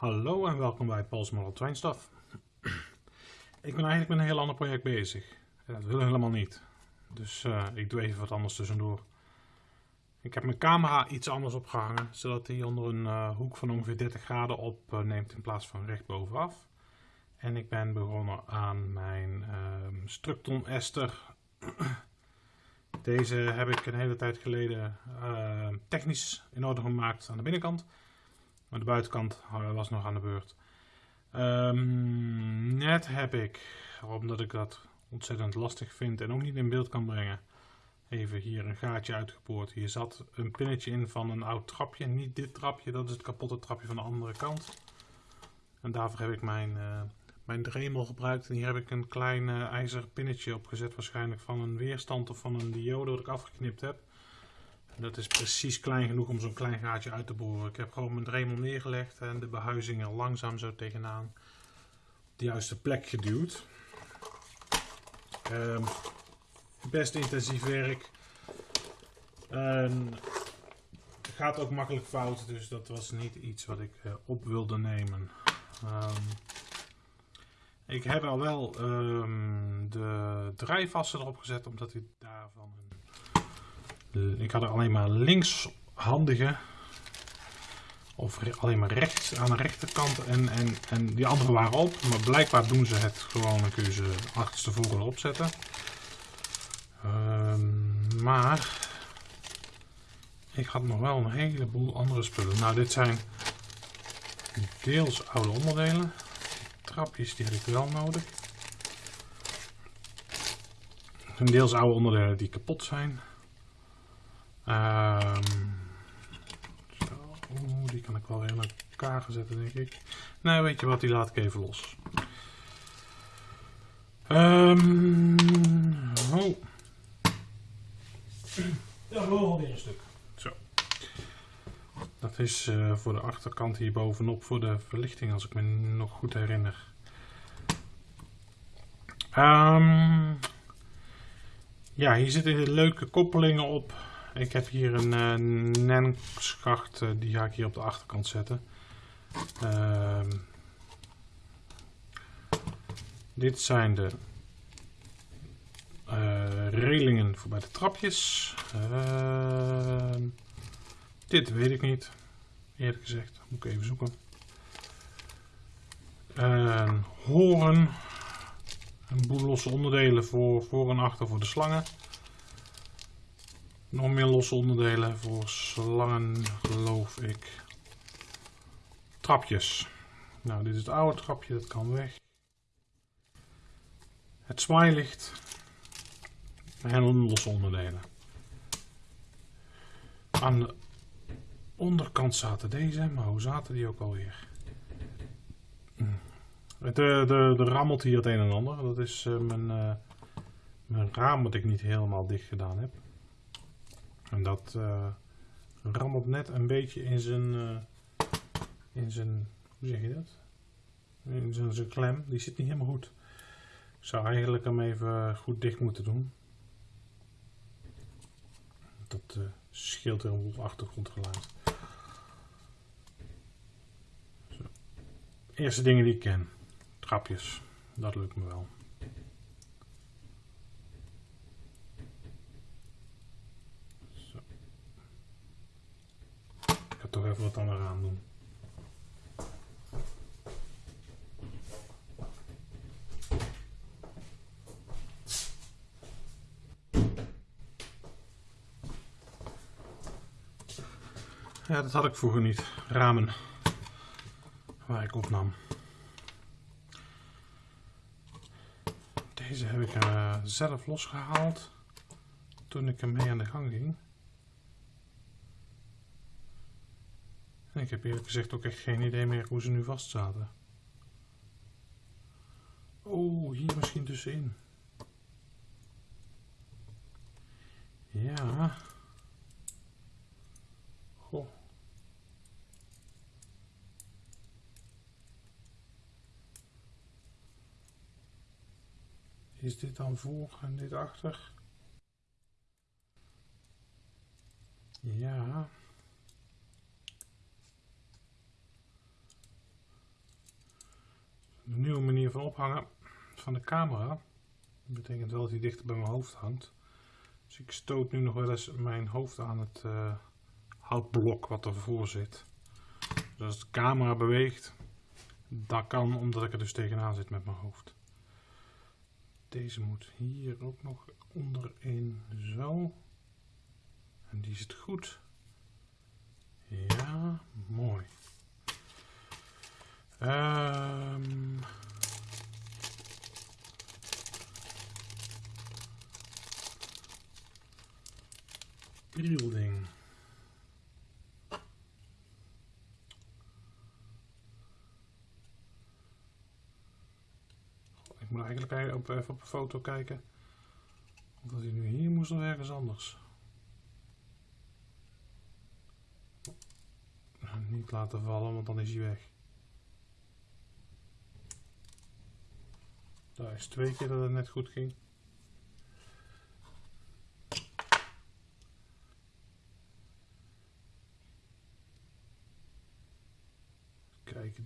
Hallo en welkom bij Paul's Model Train Stuff. ik ben eigenlijk met een heel ander project bezig. Dat wil helemaal niet. Dus uh, ik doe even wat anders tussendoor. Ik heb mijn camera iets anders opgehangen, zodat hij onder een uh, hoek van ongeveer 30 graden opneemt in plaats van recht bovenaf. En ik ben begonnen aan mijn uh, Structon Ester. Deze heb ik een hele tijd geleden uh, technisch in orde gemaakt aan de binnenkant. Maar de buitenkant was nog aan de beurt. Um, net heb ik, omdat ik dat ontzettend lastig vind en ook niet in beeld kan brengen, even hier een gaatje uitgeboord. Hier zat een pinnetje in van een oud trapje. Niet dit trapje, dat is het kapotte trapje van de andere kant. En daarvoor heb ik mijn, uh, mijn dremel gebruikt. En hier heb ik een klein uh, ijzeren pinnetje opgezet. Waarschijnlijk van een weerstand of van een diode dat ik afgeknipt heb. Dat is precies klein genoeg om zo'n klein gaatje uit te boren. Ik heb gewoon mijn dremel neergelegd en de behuizing er langzaam zo tegenaan op de juiste plek geduwd. Um, best intensief werk. En gaat ook makkelijk fout, dus dat was niet iets wat ik uh, op wilde nemen. Um, ik heb al wel um, de draaivassen erop gezet, omdat ik daarvan een ik had er alleen maar linkshandige of alleen maar rechts aan de rechterkant en, en, en die andere waren op. Maar blijkbaar doen ze het gewoon, dan kun je ze achterstevoren erop zetten. Um, maar ik had nog wel een heleboel andere spullen. Nou, dit zijn deels oude onderdelen. Trapjes die heb ik wel nodig. Deels oude onderdelen die kapot zijn. Um, zo, die kan ik wel weer in elkaar zetten, denk ik. Nee, weet je wat, die laat ik even los. Um, oh. Ja, wel alweer een stuk. Zo. Dat is uh, voor de achterkant hier bovenop voor de verlichting, als ik me nog goed herinner. Um, ja, hier zitten leuke koppelingen op ik heb hier een uh, die ga ik hier op de achterkant zetten. Uh, dit zijn de uh, relingen voor bij de trapjes. Ehm, dit weet ik niet, eerlijk gezegd. Moet ik even zoeken. Een horen. Een boel losse onderdelen voor voor en achter voor de slangen. Nog meer losse onderdelen voor slangen, geloof ik. Trapjes. Nou, dit is het oude trapje, dat kan weg. Het zwaailicht. En losse onderdelen. Aan de onderkant zaten deze, maar hoe zaten die ook alweer? De, de, de rammelt hier het een en ander. Dat is uh, mijn, uh, mijn raam wat ik niet helemaal dicht gedaan heb. En dat uh, rammelt net een beetje in zijn, uh, in zijn, hoe zeg je dat? In zijn, zijn klem, die zit niet helemaal goed. Ik zou eigenlijk hem even goed dicht moeten doen. Dat uh, scheelt er een achtergrondgeluid. Zo. Eerste dingen die ik ken. Trapjes. Dat lukt me wel. Toch even wat aan eraan doen. Ja, dat had ik vroeger niet. Ramen. Waar ik opnam. Deze heb ik uh, zelf losgehaald. Toen ik ermee aan de gang ging. Ik heb eerlijk gezegd ook echt geen idee meer hoe ze nu vast zaten. Oh, hier misschien tussenin. Ja. Goh. Is dit dan voor en dit achter? Ja. Van de camera. Dat betekent wel dat hij dichter bij mijn hoofd hangt. Dus ik stoot nu nog wel eens mijn hoofd aan het uh, houtblok wat ervoor zit. Dus als de camera beweegt, dat kan omdat ik er dus tegenaan zit met mijn hoofd. Deze moet hier ook nog onderin zo. En die zit goed. Ja, mooi. Um, building. Ik moet eigenlijk even op een foto kijken. Of hij nu hier moest of ergens anders. Niet laten vallen, want dan is hij weg. Daar is twee keer dat het net goed ging.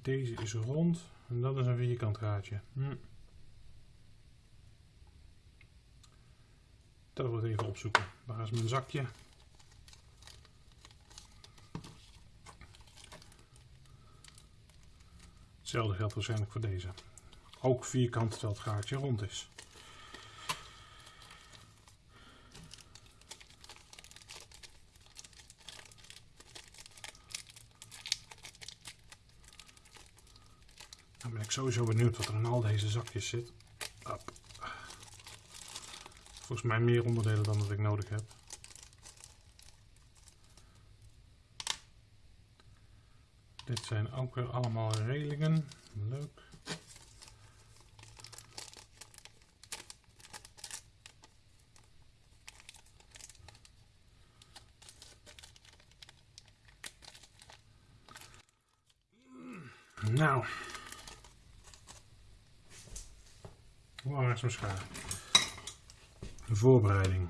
Deze is rond en dat is een vierkant gaatje. Hm. Dat wil ik even opzoeken. Waar is mijn zakje? Hetzelfde geldt waarschijnlijk voor deze. Ook vierkant terwijl het gaatje rond is. Sowieso benieuwd wat er in al deze zakjes zit. Volgens mij meer onderdelen dan dat ik nodig heb. Dit zijn ook weer allemaal relingen. Leuk. Nou. Is? De voorbereiding.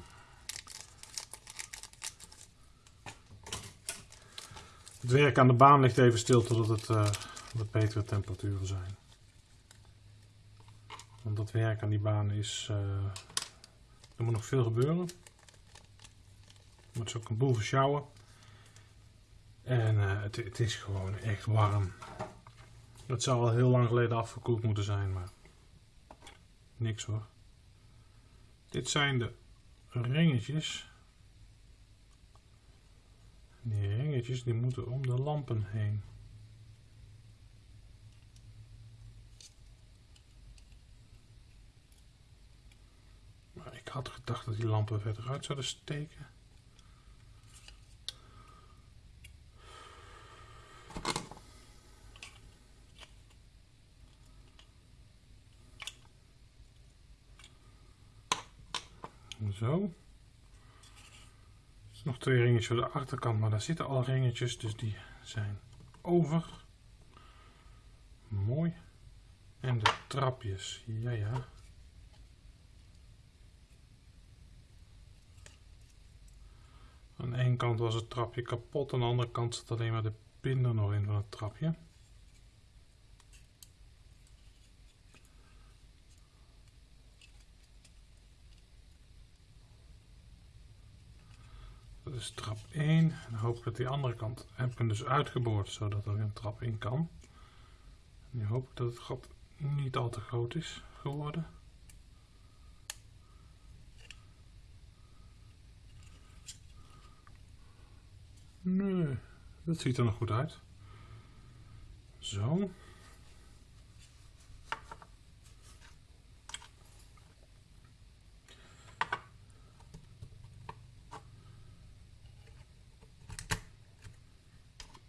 Het werk aan de baan ligt even stil totdat het uh, wat betere temperaturen zijn. Want dat werk aan die baan is... Uh, er moet nog veel gebeuren. Er moet ook een boel versjouwen. En uh, het, het, is gewoon echt warm. Het zou al heel lang geleden afgekoeld moeten zijn, maar niks hoor. Dit zijn de ringetjes. Die ringetjes die moeten om de lampen heen. Maar ik had gedacht dat die lampen verder uit zouden steken. Zo. Nog twee ringetjes voor de achterkant, maar daar zitten al ringetjes, dus die zijn over. Mooi. En de trapjes, ja ja. Aan één kant was het trapje kapot, aan de andere kant zit alleen maar de pin er nog in van het trapje. Is trap 1. En dan hoop ik dat die andere kant heb ik hem dus uitgeboord, zodat er een trap in kan. nu hoop ik dat het gat niet al te groot is geworden. Nee, dat ziet er nog goed uit. Zo.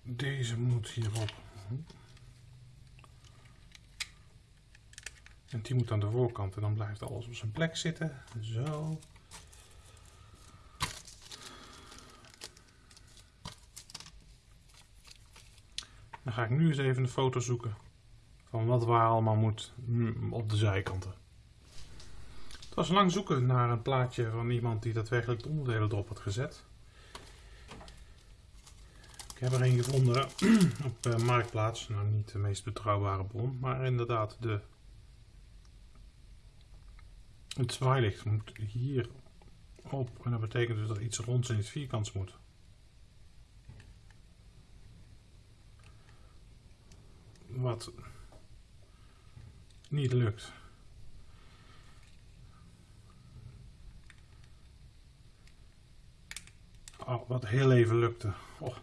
Deze moet hierop. En die moet aan de voorkant en dan blijft alles op zijn plek zitten. Zo. Dan ga ik nu eens even een foto zoeken van wat waar allemaal moet op de zijkanten. Het was lang zoeken naar een plaatje van iemand die daadwerkelijk de onderdelen erop had gezet. Heb er een gevonden op uh, Marktplaats. Nou, niet de meest betrouwbare bron, maar inderdaad de Het zwaailicht moet hier op en dat betekent dus dat iets ronds in het vierkant moet. Wat niet lukt. Oh, wat heel even lukte. Oh.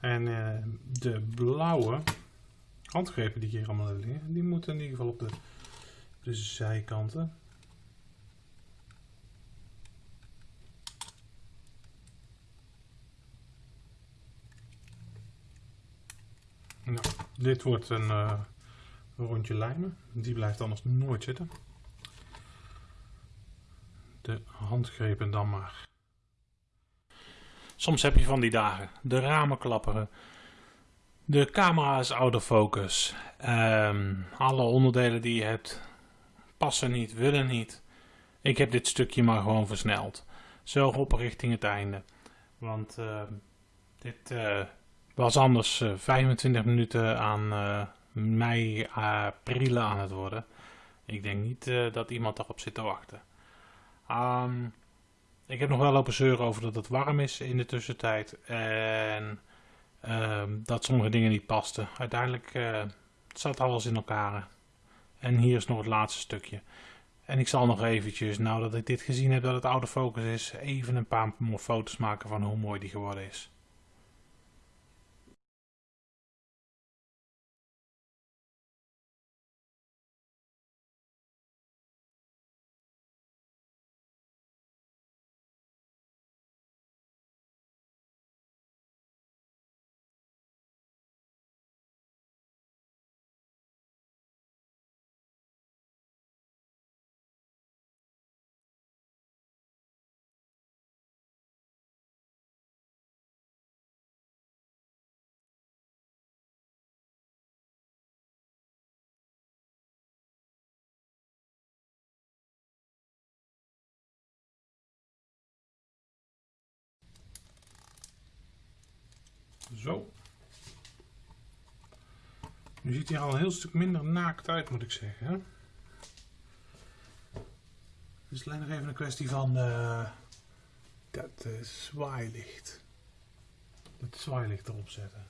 En uh, de blauwe handgrepen die hier allemaal liggen, die moeten in ieder geval op de, zijkanten. Nou, dit wordt een uh, rondje lijmen. Die blijft anders nooit zitten. De handgrepen dan maar. Soms heb je van die dagen. De ramen klapperen. De camera is out of focus. Um, alle onderdelen die je hebt passen niet, willen niet. Ik heb dit stukje maar gewoon versneld. Zo op richting het einde. Want uh, dit uh, was anders uh, 25 minuten aan uh, mei, april aan het worden. Ik denk niet dat iemand daarop zit te wachten. Um, ik heb nog wel lopen zeuren over dat het warm is in de tussentijd. En um, dat sommige dingen niet pasten. Uiteindelijk uh, zat alles in elkaar. En hier is nog het laatste stukje. En ik zal nog eventjes, nou dat ik dit gezien heb dat het oude focus is, even een paar foto's maken van hoe mooi die geworden is. Zo. Nu ziet hij al een heel stuk minder naakt uit, moet ik zeggen. Het is alleen nog even een kwestie van uh, dat uh, zwaailicht. Dat zwaailicht erop zetten.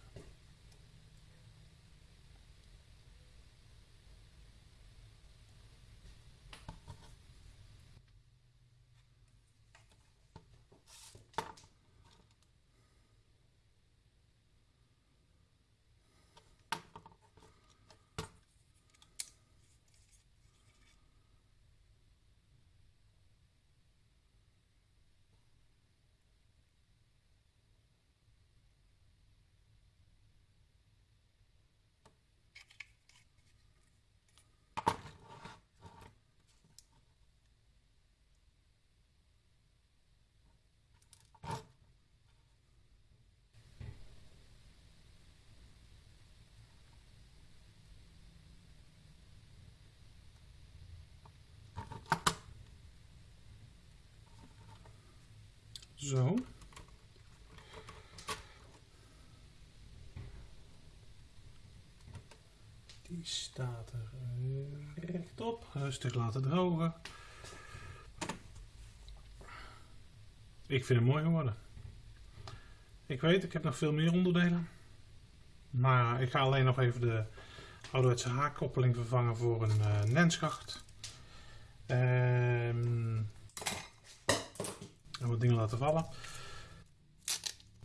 Zo. Die staat er rechtop. Rustig laten drogen. Ik vind het mooi geworden. Ik weet, ik heb nog veel meer onderdelen. Maar ik ga alleen nog even de ouderwetse haakkoppeling vervangen voor een uh. Ehm en wat dingen laten vallen.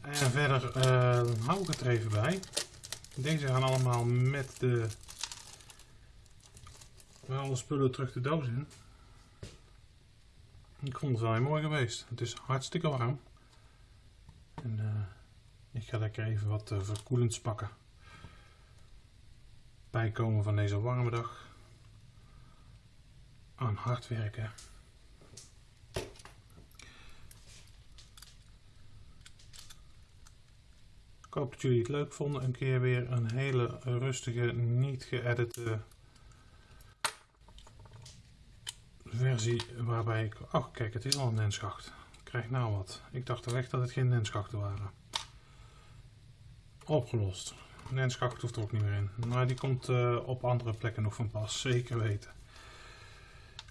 En verder uh, hou ik het er even bij. Deze gaan allemaal met de alle spullen terug de doos in. Ik vond het wel heel mooi geweest. Het is hartstikke warm. En uh, ik ga lekker even wat uh, verkoelends pakken. Bijkomen van deze warme dag. Aan hard werken. Ik hoop dat jullie het leuk vonden. Een keer weer een hele rustige, niet geëdite versie waarbij ik... Oh kijk, het is al een nenschacht. Ik krijg nou wat. Ik dacht er echt dat het geen nenschachten waren. Opgelost. Nenschacht hoeft er ook niet meer in. Maar die komt uh, op andere plekken nog van pas. Zeker weten.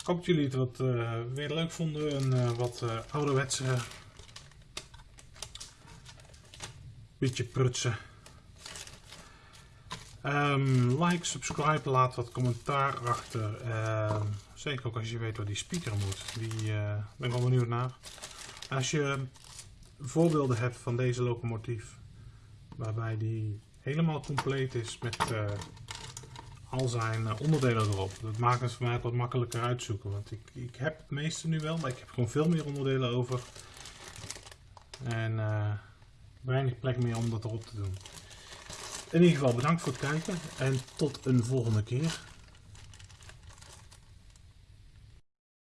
Ik hoop dat jullie het wat eh, weer leuk vonden. Een eh, wat eh, ouderwetse beetje prutsen. Ehm, like, subscribe, laat wat commentaar achter. Ehm, zeker ook als je weet waar die speaker moet. Die eh, ben ik wel benieuwd naar. Als je voorbeelden hebt van deze locomotief, waarbij die helemaal compleet is met eh, al zijn eh, onderdelen erop. Dat maakt het voor mij wat makkelijker uitzoeken. Want ik, ik heb het meeste nu wel, maar ik heb gewoon veel meer onderdelen over. En weinig plek meer om dat erop te doen. In ieder geval bedankt voor het kijken en tot een volgende keer.